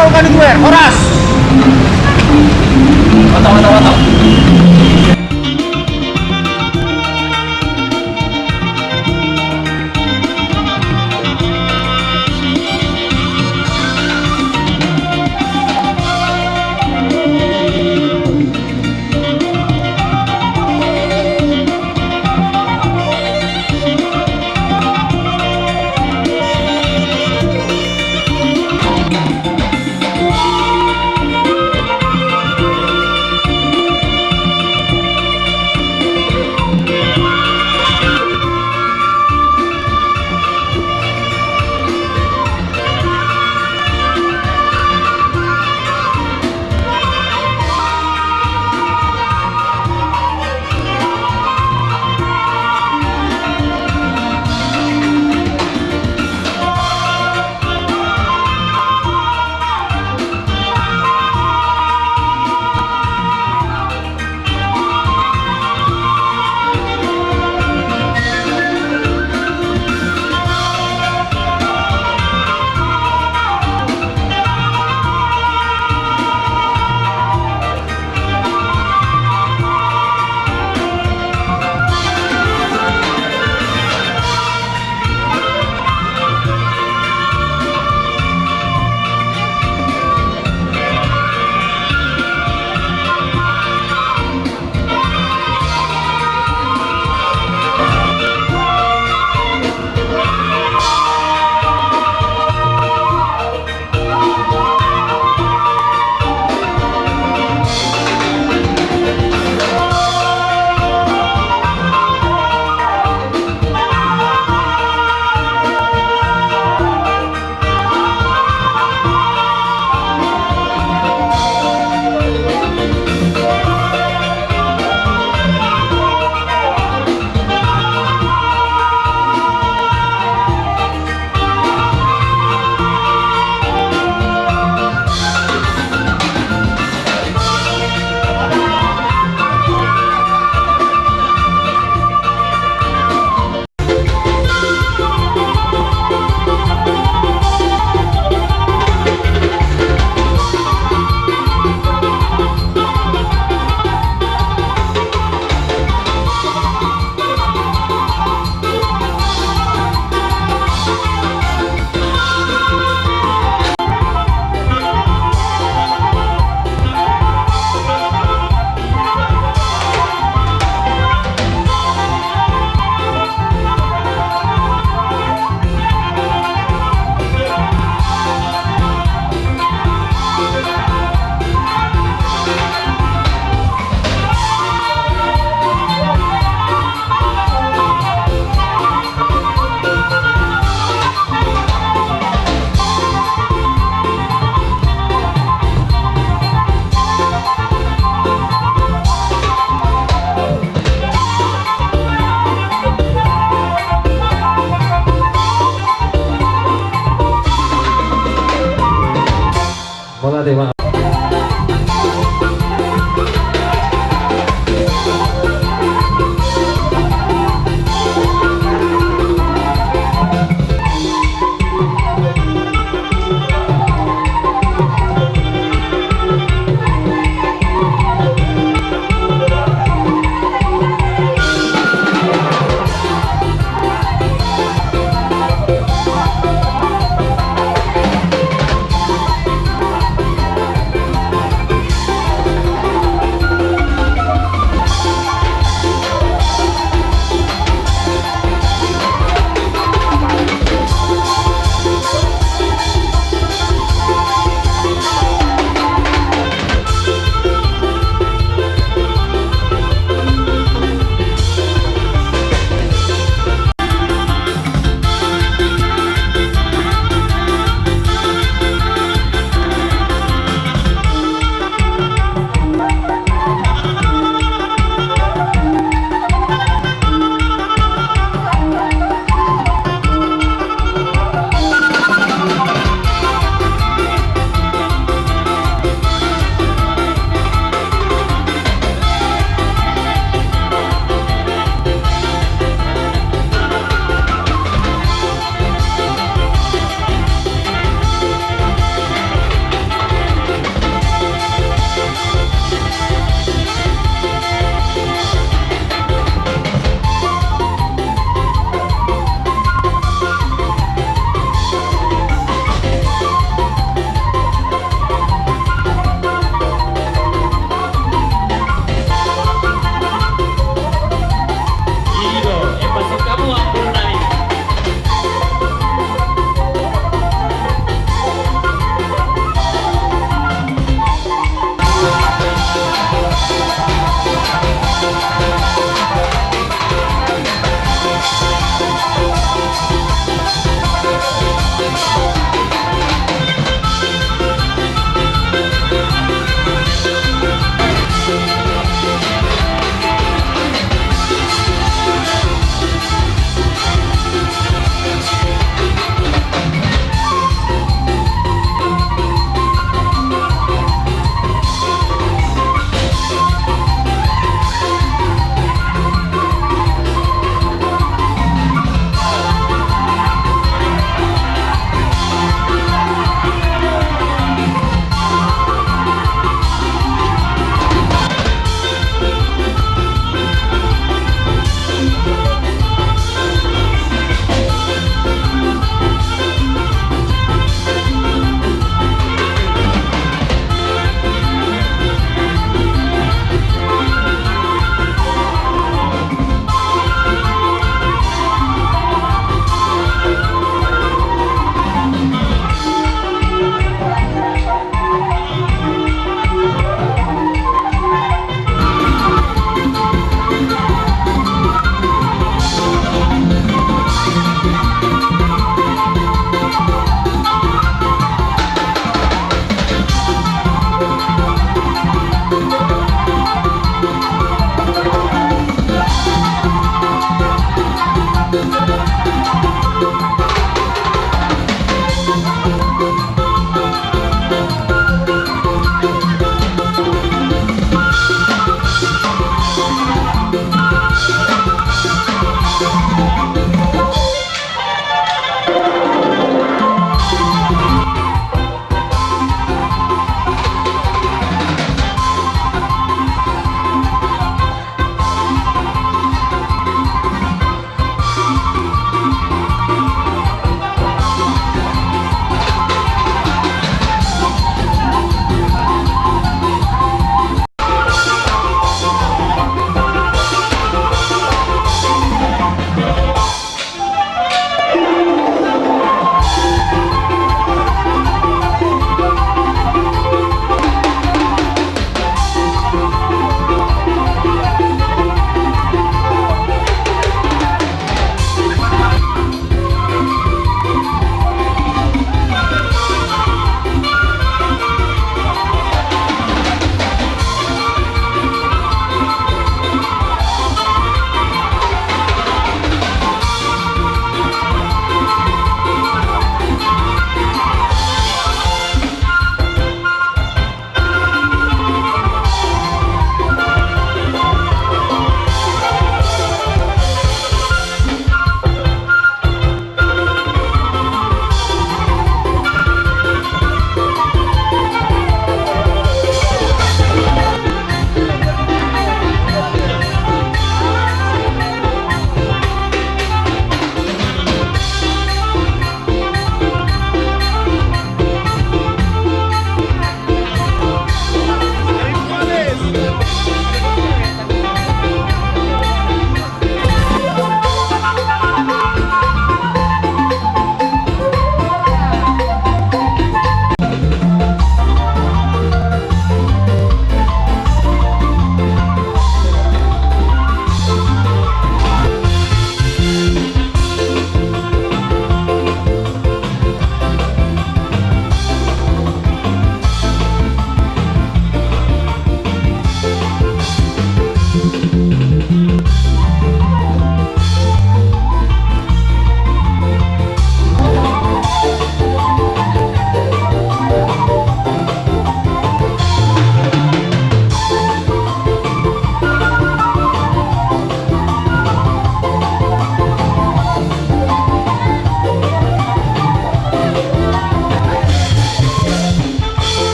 kalau bukan gue orang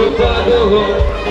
lupa dohong